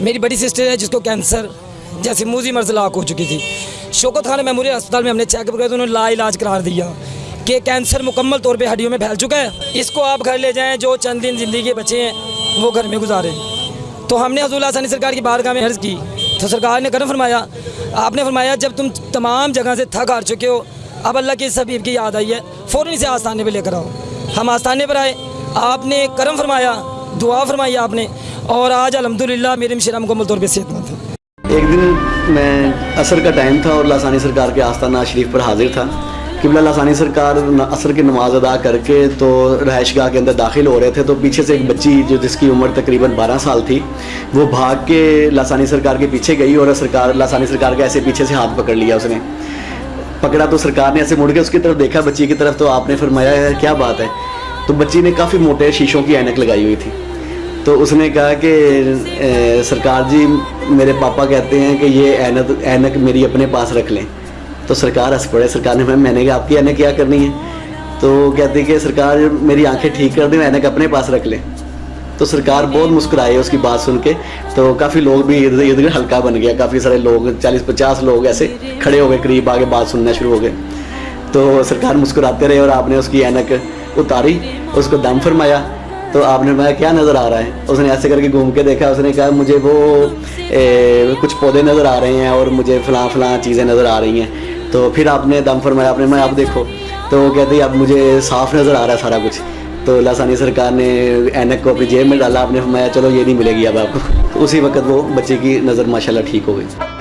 میری بڑی سسٹر ہے جس کو کینسر جیسے موزی مرض لاک ہو چکی تھی۔ شوکت خان میموریل اسپتال میں ہم نے چیک اپ کیا تو انہوں نے لا علاج قرار دیا کہ کینسر مکمل طور پہ ہڈیوں میں پھیل چکا ہے۔ اس کو آپ گھر لے جائیں، جو چند دن زندگی کے بچے ہیں، وہ گھر میں گزارے۔ تو ہم نے حضور ثانی سرکار کی بارگاہ میں عرض کی۔ تو سرکار نے کرم فرمایا، آپ نے فرمایا، جب تم تمام جگہ سے تھک ہار چکے ہو، اب اللہ کی اس حبیب کی یاد آئی ہے، فوراً اسے آستانے پہ لے کر آؤ۔ ہم آستانے پر آئے، آپ نے کرم فرمایا، دعا فرمائی آپ نے۔ اور آج الحمدللہ میرے مشرہ مکمل طور پہ صحت مند ہے ایک دن میں عصر کا ٹائم تھا اور لاسانی سرکار کے آستانہ شریف پر حاضر تھا۔ قبلہ لاسانی سرکار عصر کی نماز ادا کر کے تو رہائش گاہ کے اندر داخل ہو رہے تھے تو پیچھے سے ایک بچی جو جس کی عمر تقریباً بارہ سال تھی وہ بھاگ کے لاسانی سرکار کے پیچھے گئی اور سرکار لاسانی سرکار کا ایسے پیچھے سے ہاتھ پکڑ لیا اس نے۔ پکڑا تو سرکار نے ایسے مڑ کے اس کی طرف دیکھا بچی کی طرف تو آپ نے فرمایا "ہے، کیا بات ہے؟ تو بچی نے کافی موٹے شیشوں کی اینک لگائی ہوئی تھی۔ تو اس نے کہا کہ سرکار جی میرے پاپا کہتے ہیں کہ یہ اینک اینک میری اپنے پاس رکھ لیں۔ تو سرکار ہنس پڑے، سرکار نے میں نے کہا، آپ کی اینک کیا کرنی ہے؟ تو کہتے کہ، سرکار، میری آنکھیں ٹھیک کر دیں اینک اپنے پاس رکھ لیں۔ تو سرکار بہت مسکرائے اس کی بات سن کے۔ تو کافی لوگ بھی ادھر ادھر ہلکا بن گیا۔ کافی سارے لوگ، چالیس، پچاس لوگ ایسے کھڑے ہو گئے، قریب آگے بات سننا شروع ہو گئے۔ تو سرکار مسکراتے رہے اور آپ نے اس کی اینک اتاری، اس کو دم فرمایا۔ تو آپ نے فرمایا کیا نظر آ رہا ہے؟ اس نے ایسے کر کے گھوم کے دیکھا، اس نے کہا مجھے وہ کچھ پودے نظر آ رہے ہیں اور مجھے فلاں فلاں چیزیں نظر آ رہی ہیں۔ تو پھر آپ نے دم فرمایا، آپ نے میں آپ دیکھو۔ تو وہ کہتے اب مجھے صاف نظر آ رہا ہے سارا کچھ۔ تو لاسانی سرکار نے اینک کو اپنی جیب میں ڈالا، آپ نے فرمایا، چلو یہ نہیں ملے گی اب آپ کو۔ اسی وقت وہ بچے کی نظر ماشاءاللہ ٹھیک ہو گئی۔